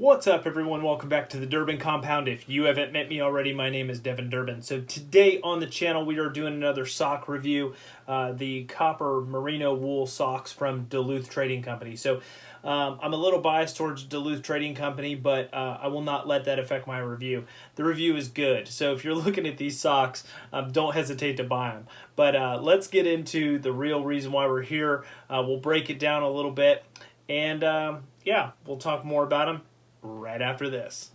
What's up, everyone? Welcome back to the Durbin Compound. If you haven't met me already, my name is Devin Durbin. So today on the channel, we are doing another sock review, uh, the copper merino wool socks from Duluth Trading Company. So um, I'm a little biased towards Duluth Trading Company, but uh, I will not let that affect my review. The review is good, so if you're looking at these socks, um, don't hesitate to buy them. But uh, let's get into the real reason why we're here. Uh, we'll break it down a little bit, and um, yeah, we'll talk more about them right after this.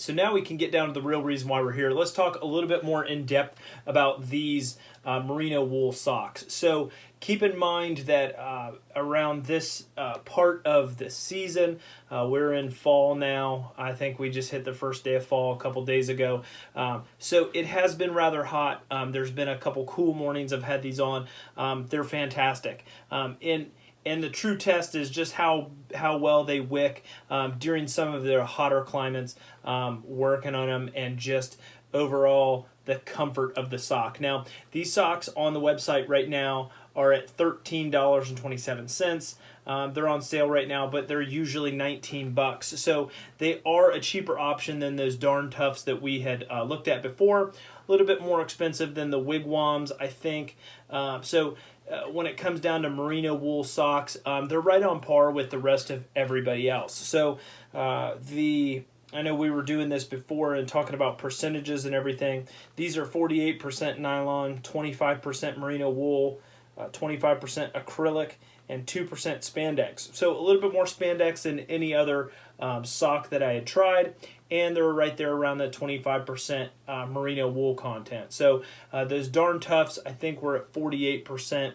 So now we can get down to the real reason why we're here. Let's talk a little bit more in depth about these uh, merino wool socks. So keep in mind that uh, around this uh, part of the season, uh, we're in fall now. I think we just hit the first day of fall a couple days ago. Um, so it has been rather hot. Um, there's been a couple cool mornings I've had these on. Um, they're fantastic. Um, in and the true test is just how how well they wick um, during some of their hotter climates um, working on them and just overall the comfort of the sock. Now these socks on the website right now are at $13.27 um, they're on sale right now but they're usually 19 bucks. So they are a cheaper option than those darn toughs that we had uh, looked at before. A little bit more expensive than the wigwams i think. Uh, so uh, when it comes down to merino wool socks, um, they're right on par with the rest of everybody else. So uh, the I know we were doing this before and talking about percentages and everything. These are 48% nylon, 25% merino wool, 25% uh, acrylic, and 2% spandex. So a little bit more spandex than any other um, sock that I had tried. And they're right there around the 25% uh, merino wool content. So uh, those darn toughs, I think we're at 48%.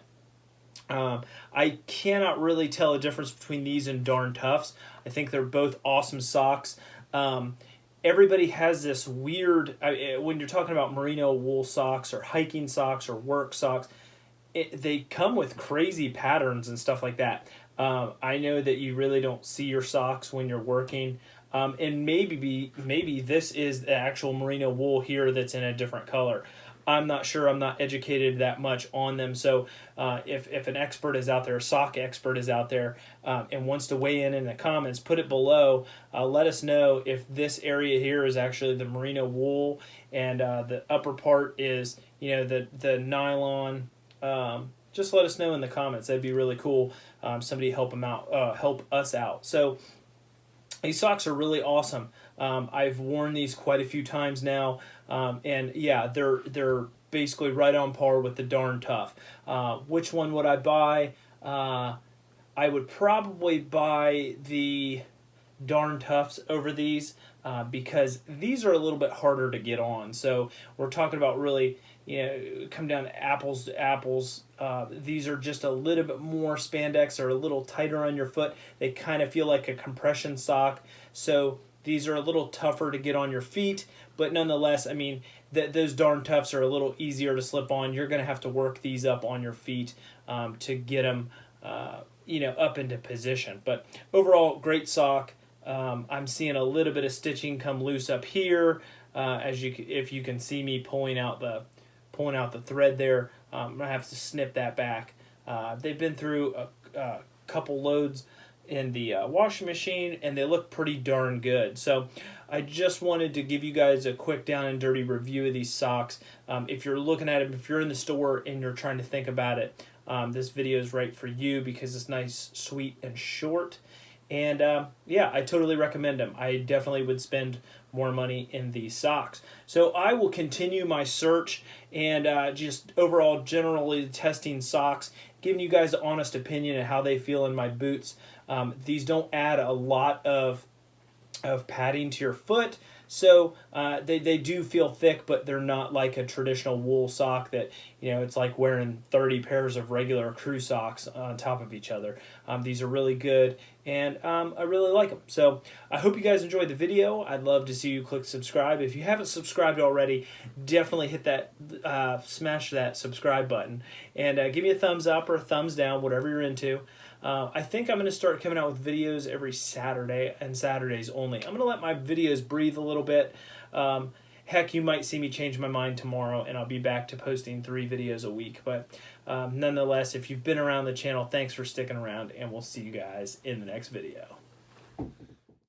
Um, I cannot really tell a difference between these and Darn Toughs. I think they're both awesome socks. Um, everybody has this weird, uh, when you're talking about merino wool socks or hiking socks or work socks, it, they come with crazy patterns and stuff like that. Um, I know that you really don't see your socks when you're working. Um, and maybe be, maybe this is the actual merino wool here that's in a different color. I'm not sure. I'm not educated that much on them. So uh, if, if an expert is out there, a sock expert is out there, um, and wants to weigh in in the comments, put it below. Uh, let us know if this area here is actually the merino wool, and uh, the upper part is you know the the nylon. Um, just let us know in the comments. That'd be really cool. Um, somebody help them out, uh, help us out. So these socks are really awesome. Um, I've worn these quite a few times now, um, and yeah, they're they're basically right on par with the darn tough. Uh, which one would I buy? Uh, I would probably buy the darn toughs over these uh, because these are a little bit harder to get on. So we're talking about really, you know, come down to apples to apples. Uh, these are just a little bit more spandex or a little tighter on your foot. They kind of feel like a compression sock. So these are a little tougher to get on your feet, but nonetheless, I mean, th those darn toughs are a little easier to slip on. You're going to have to work these up on your feet um, to get them, uh, you know, up into position. But overall, great sock. Um, I'm seeing a little bit of stitching come loose up here, uh, as you if you can see me pulling out the pulling out the thread there. Um, I'm gonna have to snip that back. Uh, they've been through a, a couple loads in the uh, washing machine and they look pretty darn good. So I just wanted to give you guys a quick down and dirty review of these socks. Um, if you're looking at them, if you're in the store and you're trying to think about it, um, this video is right for you because it's nice, sweet, and short. And uh, yeah, I totally recommend them. I definitely would spend more money in these socks. So I will continue my search and uh, just overall generally testing socks, giving you guys an honest opinion of how they feel in my boots. Um, these don't add a lot of of padding to your foot. So uh, they, they do feel thick, but they're not like a traditional wool sock that, you know, it's like wearing 30 pairs of regular crew socks on top of each other. Um, these are really good, and um, I really like them. So I hope you guys enjoyed the video. I'd love to see you click subscribe. If you haven't subscribed already, definitely hit that, uh, smash that subscribe button, and uh, give me a thumbs up or a thumbs down, whatever you're into. Uh, I think I'm going to start coming out with videos every Saturday and Saturdays only. I'm going to let my videos breathe a little bit. Um, Heck, you might see me change my mind tomorrow and I'll be back to posting three videos a week. But um, nonetheless, if you've been around the channel, thanks for sticking around and we'll see you guys in the next video.